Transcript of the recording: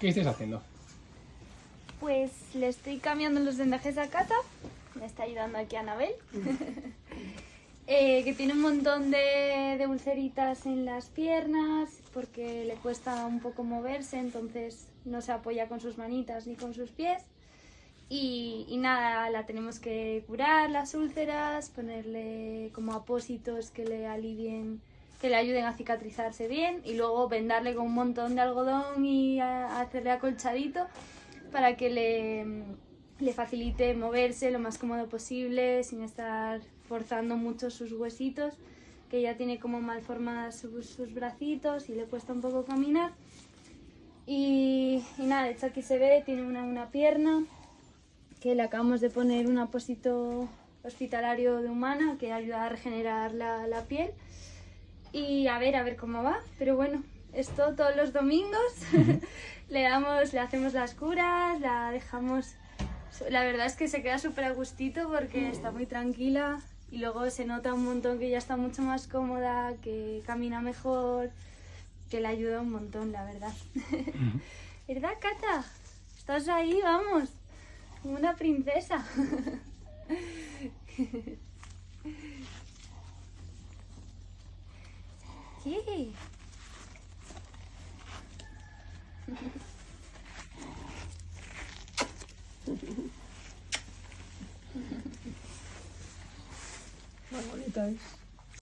¿Qué estáis haciendo? Pues le estoy cambiando los vendajes a Cata. Me está ayudando aquí Anabel. Eh, que tiene un montón de, de ulceritas en las piernas porque le cuesta un poco moverse, entonces no se apoya con sus manitas ni con sus pies. Y, y nada, la tenemos que curar las úlceras, ponerle como apósitos que le alivien, que le ayuden a cicatrizarse bien y luego vendarle con un montón de algodón y a- hacerle acolchadito para que le, le facilite moverse lo más cómodo posible sin estar forzando mucho sus huesitos, que ya tiene como mal formadas sus, sus bracitos y le cuesta un poco caminar. Y, y nada, de hecho aquí se ve, tiene una, una pierna que le acabamos de poner un apósito hospitalario de humana que ayuda a regenerar la, la piel. Y a ver, a ver cómo va. Pero bueno, esto todos los domingos le damos, le hacemos las curas, la dejamos. La verdad es que se queda súper a gustito porque está muy tranquila y luego se nota un montón que ya está mucho más cómoda, que camina mejor, que le ayuda un montón, la verdad. ¿Verdad, Cata? Estás ahí, vamos, como una princesa. Sí. Más bonita es.